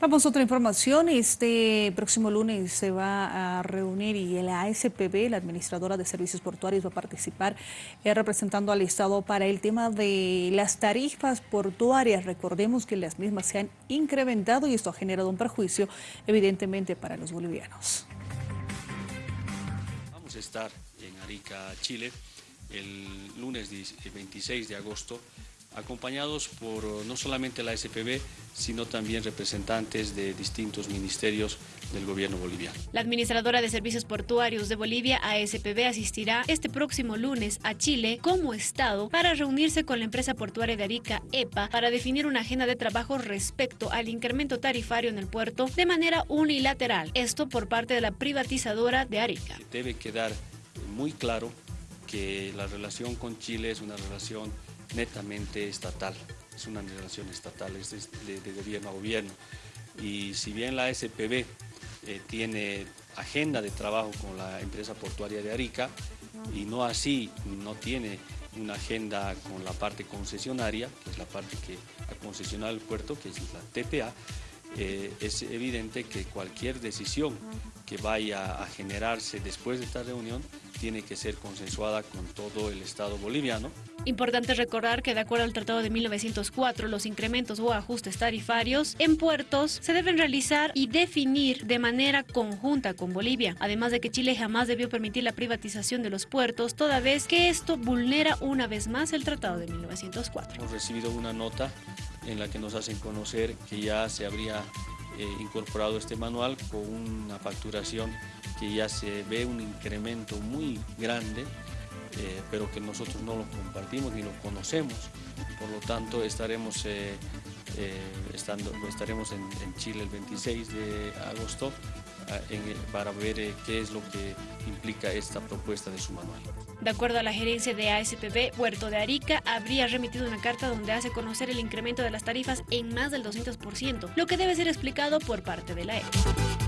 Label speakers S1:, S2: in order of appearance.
S1: Vamos a otra información. Este próximo lunes se va a reunir y la ASPB, la Administradora de Servicios Portuarios, va a participar eh, representando al Estado para el tema de las tarifas portuarias. Recordemos que las mismas se han incrementado y esto ha generado un perjuicio, evidentemente, para los bolivianos.
S2: Vamos a estar en Arica, Chile, el lunes 26 de agosto acompañados por eh, no solamente la SPB, sino también representantes de distintos ministerios del gobierno boliviano.
S3: La administradora de servicios portuarios de Bolivia, ASPB, asistirá este próximo lunes a Chile como Estado para reunirse con la empresa portuaria de Arica, EPA, para definir una agenda de trabajo respecto al incremento tarifario en el puerto de manera unilateral. Esto por parte de la privatizadora de Arica.
S2: Debe quedar muy claro que la relación con Chile es una relación netamente estatal, es una relación estatal, es de, gobierno a gobierno. Y si bien la SPB eh, tiene agenda de trabajo con la empresa portuaria de Arica y no así, no tiene una agenda con la parte concesionaria, que es la parte que ha concesionado el puerto, que es la TPA, eh, es evidente que cualquier decisión que vaya a generarse después de esta reunión tiene que ser consensuada con todo el Estado boliviano.
S3: Importante recordar que de acuerdo al Tratado de 1904, los incrementos o ajustes tarifarios en puertos se deben realizar y definir de manera conjunta con Bolivia, además de que Chile jamás debió permitir la privatización de los puertos, toda vez que esto vulnera una vez más el Tratado de 1904.
S2: Hemos recibido una nota en la que nos hacen conocer que ya se habría eh, incorporado este manual con una facturación que ya se ve un incremento muy grande, eh, pero que nosotros no lo compartimos ni lo conocemos. Por lo tanto, estaremos, eh, estando, estaremos en, Chile el 26 de agosto para ver qué es lo que implica esta propuesta de su manual.
S3: De acuerdo a la gerencia de ASPB, Puerto de Arica habría remitido una carta donde hace conocer el incremento de las tarifas en más del 200%, lo que debe ser explicado por parte de la EPA.